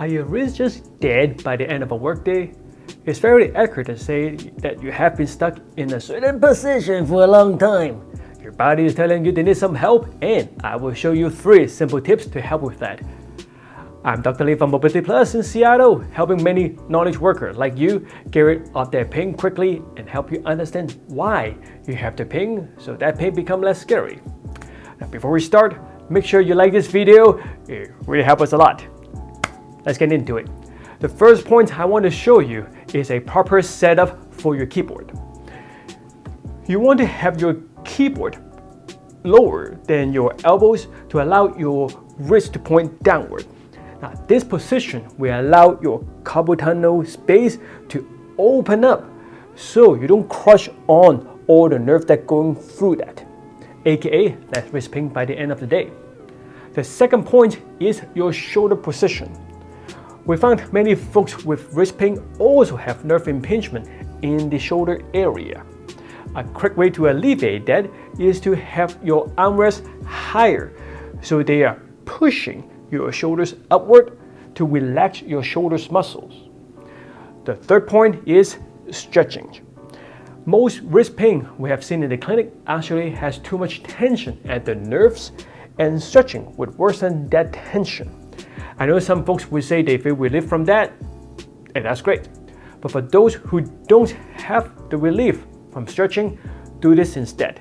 Are your wrists just dead by the end of a workday? It's fairly accurate to say that you have been stuck in a certain position for a long time. Your body is telling you they need some help and I will show you three simple tips to help with that. I'm Dr. Lee from Mobility Plus in Seattle, helping many knowledge workers like you get rid of their pain quickly and help you understand why you have the pain so that pain become less scary. Now before we start, make sure you like this video, it really helps us a lot. Let's get into it. The first point I want to show you is a proper setup for your keyboard. You want to have your keyboard lower than your elbows to allow your wrist to point downward. Now this position will allow your carpal tunnel space to open up so you don't crush on all the nerve that going through that, aka less wrist pain by the end of the day. The second point is your shoulder position. We found many folks with wrist pain also have nerve impingement in the shoulder area. A quick way to alleviate that is to have your armrests higher so they are pushing your shoulders upward to relax your shoulders muscles. The third point is stretching. Most wrist pain we have seen in the clinic actually has too much tension at the nerves and stretching would worsen that tension. I know some folks will say they feel relief from that, and that's great. But for those who don't have the relief from stretching, do this instead.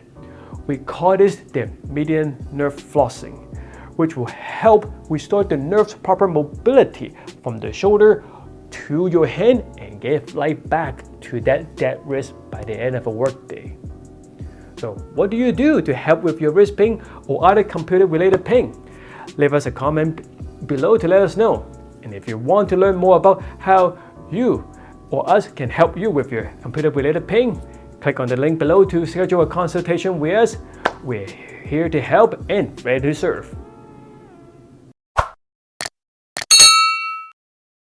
We call this the median nerve flossing, which will help restore the nerve's proper mobility from the shoulder to your hand and get life back to that dead wrist by the end of a workday. So what do you do to help with your wrist pain or other computer-related pain? Leave us a comment below to let us know. And if you want to learn more about how you or us can help you with your computer-related pain, click on the link below to schedule a consultation with us. We're here to help and ready to serve.